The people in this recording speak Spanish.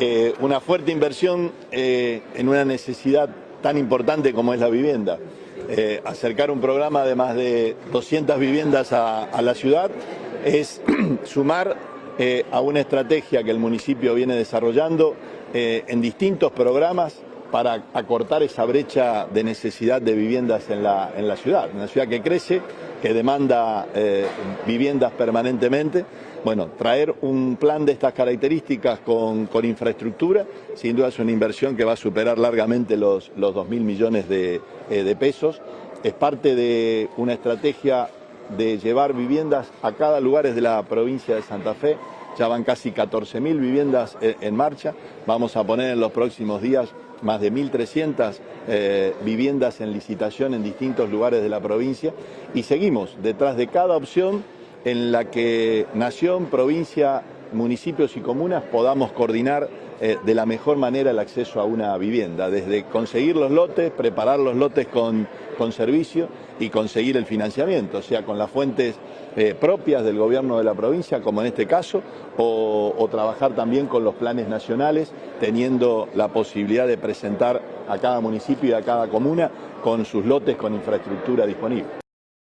eh, una fuerte inversión eh, en una necesidad tan importante como es la vivienda. Eh, acercar un programa de más de 200 viviendas a, a la ciudad es sumar a una estrategia que el municipio viene desarrollando en distintos programas para acortar esa brecha de necesidad de viviendas en la, en la ciudad, una ciudad que crece, que demanda eh, viviendas permanentemente. Bueno, traer un plan de estas características con, infraestructura, sin duda es una inversión que va a superar largamente los, los 2.000 millones de, eh, de pesos. Es parte de una estrategia de llevar viviendas a cada lugar de la provincia de Santa Fe. Ya van casi 14.000 viviendas eh, en marcha. Vamos a poner en los próximos días más de 1.300 eh, viviendas en licitación en distintos lugares de la provincia y seguimos detrás de cada opción en la que nación, provincia, municipios y comunas podamos coordinar eh, de la mejor manera el acceso a una vivienda, desde conseguir los lotes, preparar los lotes con, con servicio y conseguir el financiamiento, o sea, con las fuentes eh, propias del gobierno de la provincia, como en este caso, o, o trabajar también con los planes nacionales, teniendo la posibilidad de presentar a cada municipio y a cada comuna con sus lotes con infraestructura disponible.